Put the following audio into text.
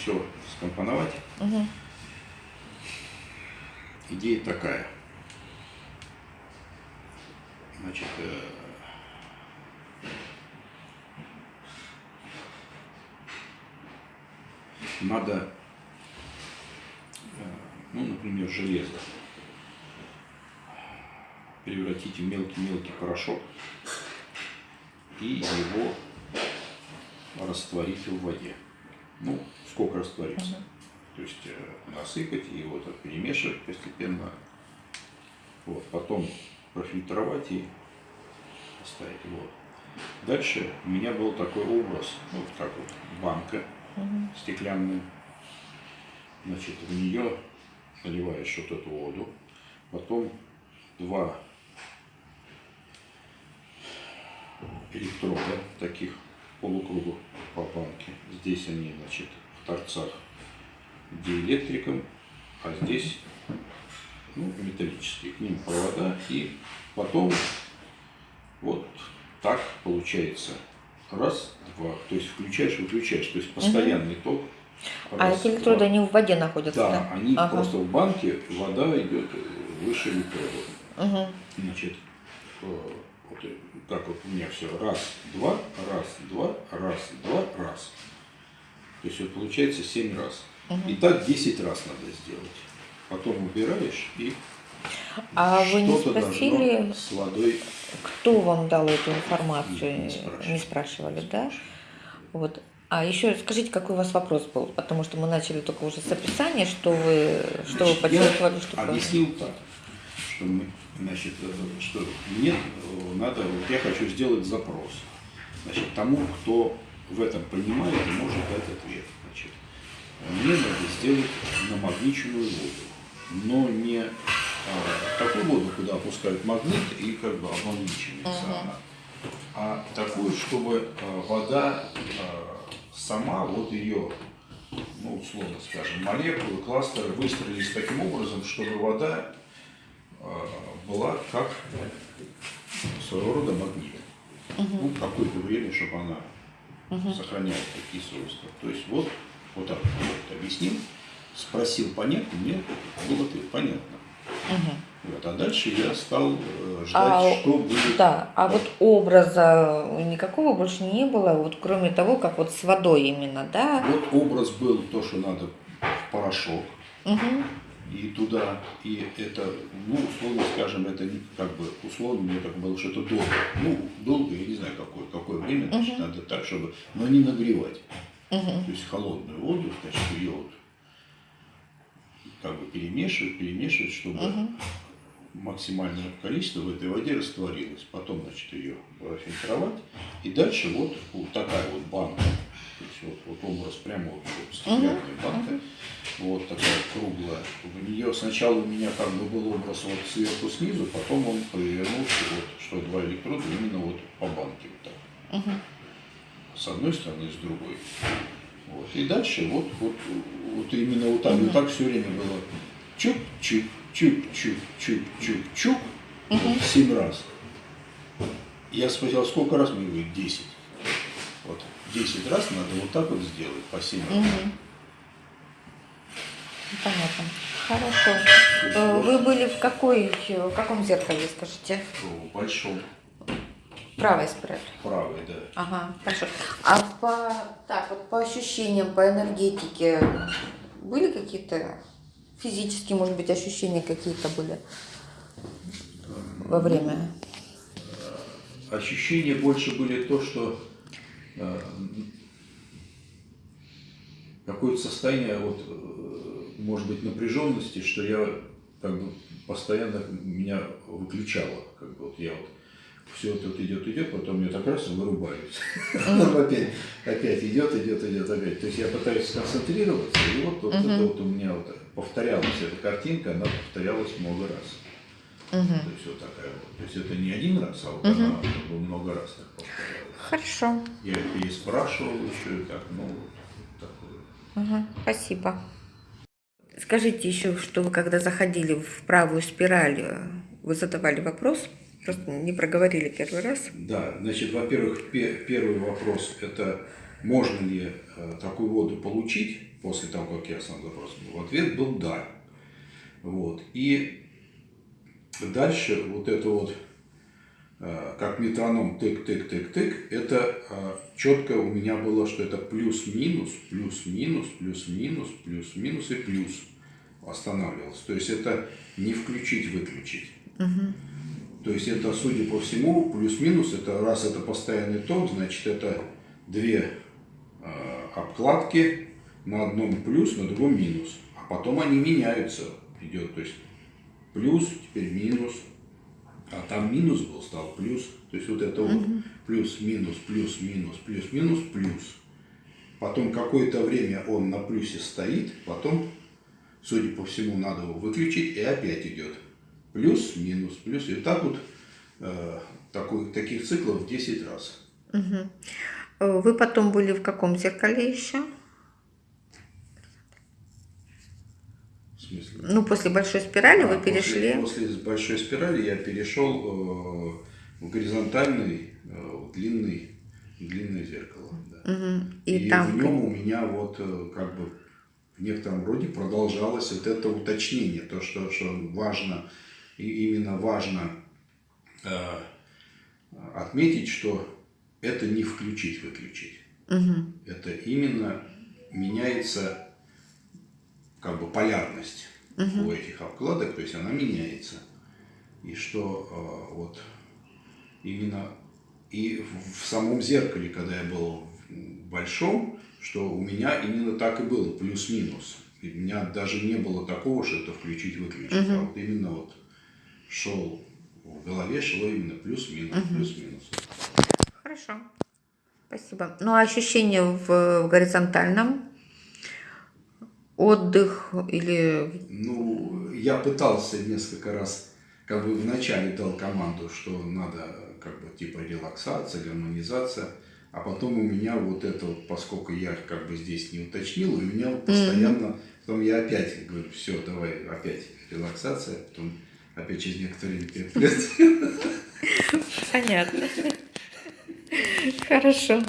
все скомпоновать. Угу. Идея такая. Значит, э, надо, э, ну, например, железо превратить в мелкий-мелкий порошок и его растворить в воде. Ну, сколько растворится. Мгм. То есть э, насыпать и вот так перемешивать постепенно. Вот, потом профильтровать и оставить. Вот. Дальше у меня был такой образ, вот как вот банка Угу. стеклянная. Значит, в нее наливаешь вот эту воду, потом два электрода таких полукругов по банке. Здесь они, значит, в торцах диэлектриком, а здесь ну, металлические. К ним провода и потом вот так получается. Раз, два. То есть включаешь, выключаешь. То есть постоянный ток. А Раз, эти электроды, два. они в воде находятся, Да, да? они Ага. просто в банке, вода идет выше электрода. Угу. Значит, э, вот э, как вот у меня все. Раз, два, раз, два, раз, два, раз. То есть вот получается 7 раз. И так 10 раз надо сделать. Потом убираешь и А вы не спросили, с водой кто вам дал эту информацию? Не, не спрашивали. Не спрашивали, да? Вот. А еще скажите, какой у вас вопрос был? Потому что мы начали только уже с описания, что вы, что вы Значит, почувствовали, я что объяснил так, что, мы, значит, э, что мне э, надо, вот я хочу сделать запрос. Значит, тому, кто в этом понимает и может дать ответ. Значит, мне надо сделать намагниченную воду, но не а, такую воду, куда опускают магнит и как бы обмагничивается Ага. она, а такую, чтобы а, вода а, сама вот ее ну, условно скажем, молекулы, кластеры выстроились таким образом, чтобы вода была как своего рода магнит. Ну, какое-то время, чтобы она сохраняла такие свойства. То есть вот, вот так вот объяснил, спросил понятно, мне было ответ понятно. Мгм. Вот, а дальше я стал э, ждать, А, что будет. Да, а вот образа никакого больше не было, вот кроме того, как вот с водой именно, да? Вот образ был то, что надо в порошок, Мгм. И туда, и это, ну, условно скажем, это как бы, условно, мне так было, что это долго. Ну, долго, я не знаю, какое, какое время, значит, Мгм. надо так, чтобы, но не нагревать. Мгм. То есть холодную воду, значит, ее вот как бы перемешивать, перемешивать, чтобы Мгм. максимальное количество в этой воде растворилось. Потом, значит, ее фильтровать. И дальше вот, вот такая вот банка. То есть вот, вот образ прямо вот, вот стеклянная банка. Вот такая круглая. В нее сначала у меня как бы был образ вот сверху снизу, потом он повернулся, вот, что два электрода именно вот по банке вот так. Мгм. С одной стороны, с другой. Вот. И дальше вот, вот, вот именно вот так, вот так все время было чук-чук, чук-чук, чук-чук-чук, вот семь раз. Я спросил, сколько раз? Мне говорит, 10. Вот 10 раз надо вот так вот сделать, по 7 раз. Мгм. Понятно. Хорошо. Э, Вы были в какой, в каком зеркале, скажите? В большом, Правой спрятали. правый, да. Ага, хорошо. А по, так, вот по ощущениям, по энергетике были какие-то физические, может быть, ощущения какие-то были во время? Ощущения больше были то, что э, какое-то состояние, вот, э, может быть, напряженности, что я как бы постоянно меня выключало. Как бы, вот я вот все это вот идет, идет, потом я так раз и вырубаюсь. Опять, опять идет, идет, идет, опять. То есть я пытаюсь сконцентрироваться, и вот, вот это вот у меня вот повторялась эта картинка, она повторялась много раз. То есть вот такая вот. То есть это не один раз, а вот она как бы много раз так повторялась. Хорошо. Я переспрашивал еще и так, ну, вот такое. Ага, спасибо. Скажите еще, что вы когда заходили в правую спираль, э, вы задавали вопрос? Просто не проговорили первый раз. Да, значит, во-первых, пе- первый вопрос – это можно ли э, такую воду получить после того, как я сам запрос был? Ответ был да. Вот. И дальше вот это вот, как метроном тык-тык-тык-тык, это э, четко у меня было, что это плюс-минус, плюс-минус, плюс-минус, плюс-минус и плюс останавливалось. То есть это не включить-выключить. То есть это, судя по всему, плюс-минус, это раз это постоянный ток, значит это две э, обкладки на одном плюс, на другом минус. А потом они меняются, идет, то есть плюс, теперь минус, а там минус был, стал плюс. То есть вот это вот плюс, минус, плюс, минус, плюс, минус, плюс. Потом какое-то время он на плюсе стоит, потом, судя по всему, надо его выключить, и опять идет плюс, минус, плюс. И так вот э, такой, таких циклов 10 раз. Э, Вы потом были в каком зеркале еще? В смысле? Ну, после большой спирали А, вы после- перешли. После, большой спирали я перешел э, в горизонтальный, э, в длинный, длинное зеркало. да. Мгм. И, И, там. в нем у меня вот э, как бы в некотором роде продолжалось вот это уточнение, то, что, что важно, и именно важно э, отметить, что это не включить-выключить. Мгм. Это именно меняется как бы полярность у этих обкладок, то есть она меняется. И что э, вот именно и в, самом зеркале, когда я был в большом, что у меня именно так и было, плюс-минус. У меня даже не было такого, что это включить-выключить, а вот именно вот шел в голове шло именно плюс-минус, плюс-минус. Хорошо. Спасибо. Ну, а ощущения в, в горизонтальном? Отдых или... Ну, я пытался несколько раз, как бы вначале дал команду, что надо как бы типа релаксация, гармонизация, а потом у меня вот это вот, поскольку я как бы здесь не уточнил, у меня постоянно, потом я опять говорю, все, давай опять релаксация, потом опять через некоторое время. Понятно. Хорошо.